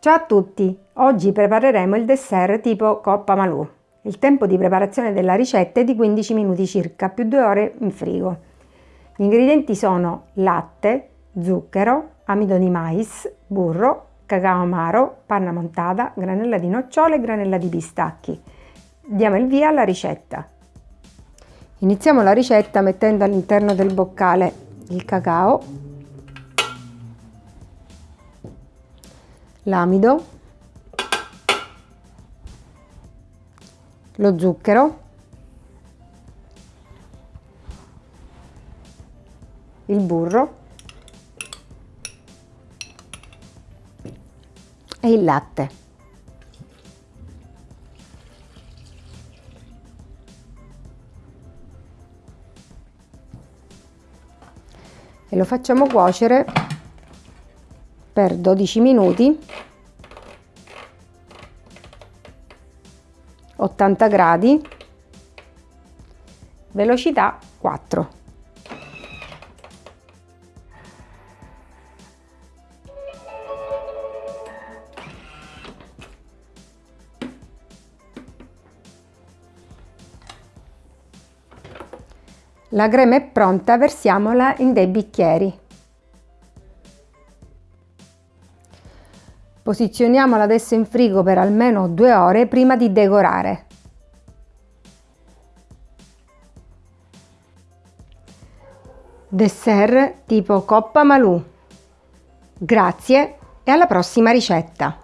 Ciao a tutti! Oggi prepareremo il dessert tipo Coppa Malù. Il tempo di preparazione della ricetta è di 15 minuti circa, più 2 ore in frigo. Gli ingredienti sono latte, zucchero, amido di mais, burro, cacao amaro, panna montata, granella di nocciole e granella di pistacchi. Diamo il via alla ricetta. Iniziamo la ricetta mettendo all'interno del boccale il cacao l'amido, lo zucchero, il burro e il latte. E lo facciamo cuocere per 12 minuti 80 gradi velocità 4 La crema è pronta, versiamola in dei bicchieri. Posizioniamola adesso in frigo per almeno due ore prima di decorare. Dessert tipo Coppa Malù. Grazie e alla prossima ricetta!